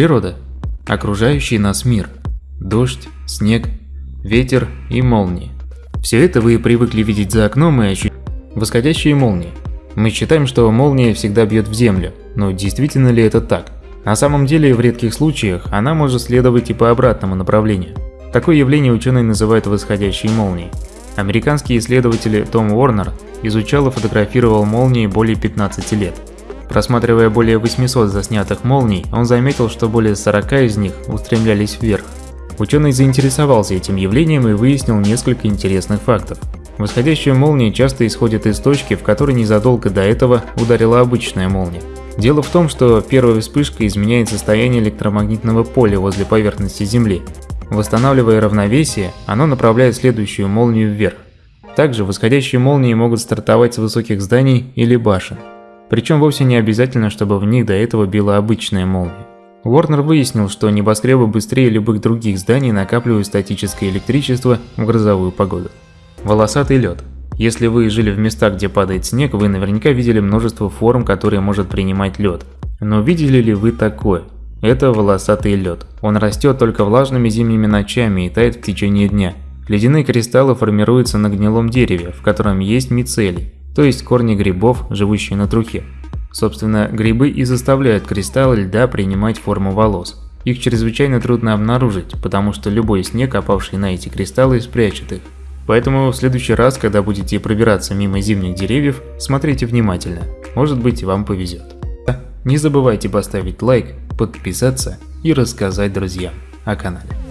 Природа. Окружающий нас мир. Дождь, снег, ветер и молнии. Все это вы привыкли видеть за окном и ощущать восходящие молнии. Мы считаем, что молния всегда бьет в землю, но действительно ли это так? На самом деле, в редких случаях она может следовать и по обратному направлению. Такое явление ученые называют восходящей молнией. Американский исследователь Том Уорнер изучал и фотографировал молнии более 15 лет. Просматривая более 800 заснятых молний, он заметил, что более 40 из них устремлялись вверх. Ученый заинтересовался этим явлением и выяснил несколько интересных фактов. Восходящая молния часто исходит из точки, в которой незадолго до этого ударила обычная молния. Дело в том, что первая вспышка изменяет состояние электромагнитного поля возле поверхности Земли. Восстанавливая равновесие, оно направляет следующую молнию вверх. Также восходящие молнии могут стартовать с высоких зданий или башен. Причем вовсе не обязательно, чтобы в них до этого била обычная молния. Уорнер выяснил, что небоскребы быстрее любых других зданий накапливают статическое электричество в грозовую погоду. Волосатый лед. Если вы жили в местах, где падает снег, вы наверняка видели множество форм, которые может принимать лед. Но видели ли вы такое? Это волосатый лед. Он растет только влажными зимними ночами и тает в течение дня. Ледяные кристаллы формируются на гнилом дереве, в котором есть мицелий, то есть корни грибов, живущие на трухе. Собственно, грибы и заставляют кристаллы льда принимать форму волос. Их чрезвычайно трудно обнаружить, потому что любой снег, опавший на эти кристаллы, спрячет их. Поэтому в следующий раз, когда будете пробираться мимо зимних деревьев, смотрите внимательно, может быть вам повезет. Не забывайте поставить лайк, подписаться и рассказать друзьям о канале.